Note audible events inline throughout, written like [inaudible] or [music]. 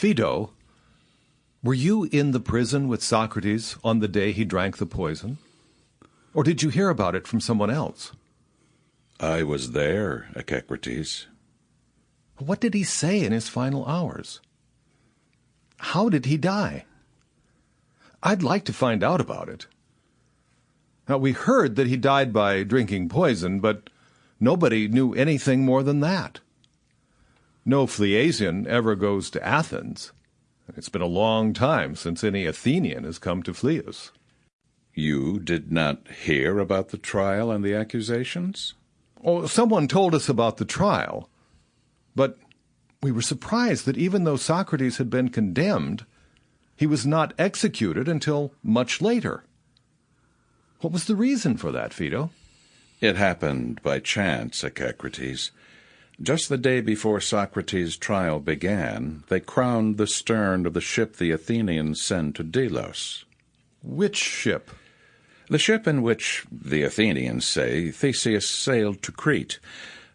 Phaedo, were you in the prison with Socrates on the day he drank the poison? Or did you hear about it from someone else? I was there, Echecrates. What did he say in his final hours? How did he die? I'd like to find out about it. Now, we heard that he died by drinking poison, but nobody knew anything more than that. No Phliasian ever goes to Athens. It's been a long time since any Athenian has come to Phlius. You did not hear about the trial and the accusations? Oh, someone told us about the trial, but we were surprised that even though Socrates had been condemned, he was not executed until much later. What was the reason for that, Phaedo? It happened by chance, Echecrates. Just the day before Socrates' trial began, they crowned the stern of the ship the Athenians sent to Delos. Which ship? The ship in which, the Athenians say, Theseus sailed to Crete,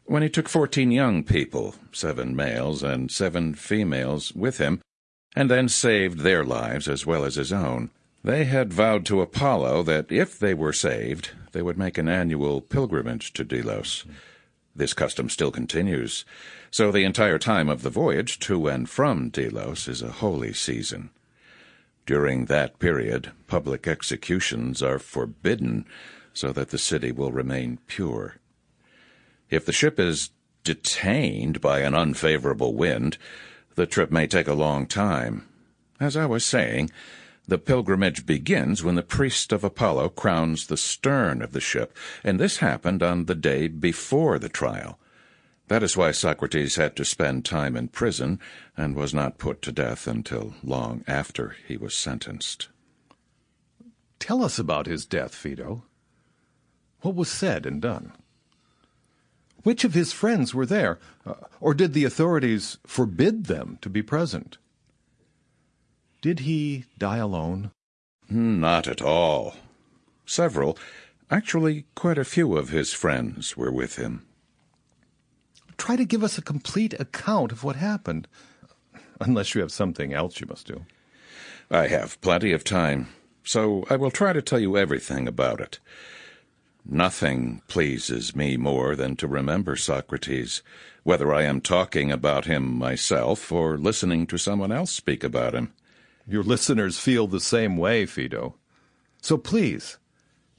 when he took fourteen young people, seven males and seven females, with him, and then saved their lives as well as his own. They had vowed to Apollo that if they were saved, they would make an annual pilgrimage to Delos. This custom still continues, so the entire time of the voyage to and from Delos is a holy season. During that period, public executions are forbidden so that the city will remain pure. If the ship is detained by an unfavorable wind, the trip may take a long time. As I was saying, the pilgrimage begins when the priest of Apollo crowns the stern of the ship, and this happened on the day before the trial. That is why Socrates had to spend time in prison and was not put to death until long after he was sentenced. Tell us about his death, Phaedo. What was said and done? Which of his friends were there, uh, or did the authorities forbid them to be present? Did he die alone? Hmm, not at all. Several, actually quite a few of his friends were with him. Try to give us a complete account of what happened, unless you have something else you must do. I have plenty of time, so I will try to tell you everything about it. Nothing pleases me more than to remember Socrates, whether I am talking about him myself or listening to someone else speak about him. Your listeners feel the same way, Phaedo. So please,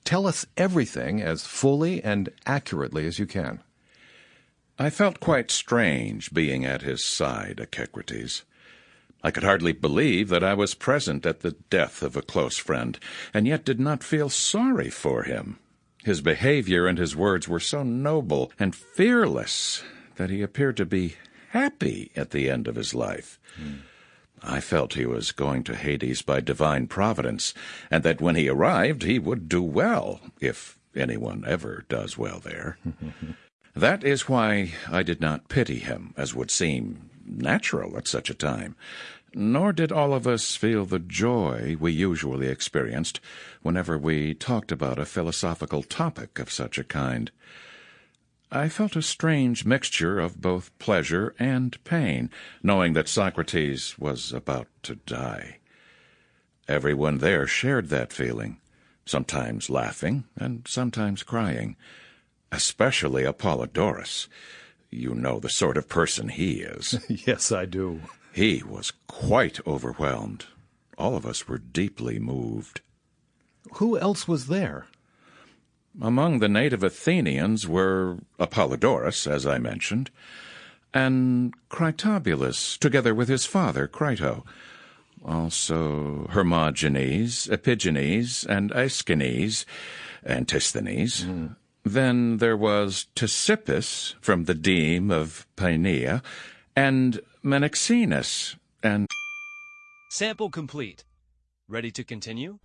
tell us everything as fully and accurately as you can. I felt quite strange being at his side, Echecrates. I could hardly believe that I was present at the death of a close friend, and yet did not feel sorry for him. His behavior and his words were so noble and fearless that he appeared to be happy at the end of his life. Mm. I felt he was going to Hades by divine providence, and that when he arrived he would do well, if anyone ever does well there. [laughs] that is why I did not pity him, as would seem natural at such a time, nor did all of us feel the joy we usually experienced whenever we talked about a philosophical topic of such a kind. I felt a strange mixture of both pleasure and pain, knowing that Socrates was about to die. Everyone there shared that feeling, sometimes laughing and sometimes crying, especially Apollodorus. You know the sort of person he is. [laughs] yes, I do. He was quite overwhelmed. All of us were deeply moved. Who else was there? Among the native Athenians were Apollodorus, as I mentioned, and Critobulus, together with his father, Crito. Also Hermogenes, Epigenes, and Aeschines, Antisthenes. Mm. Then there was Ctesippus from the deme of Paeania, and Menexenus, and... Sample complete. Ready to continue?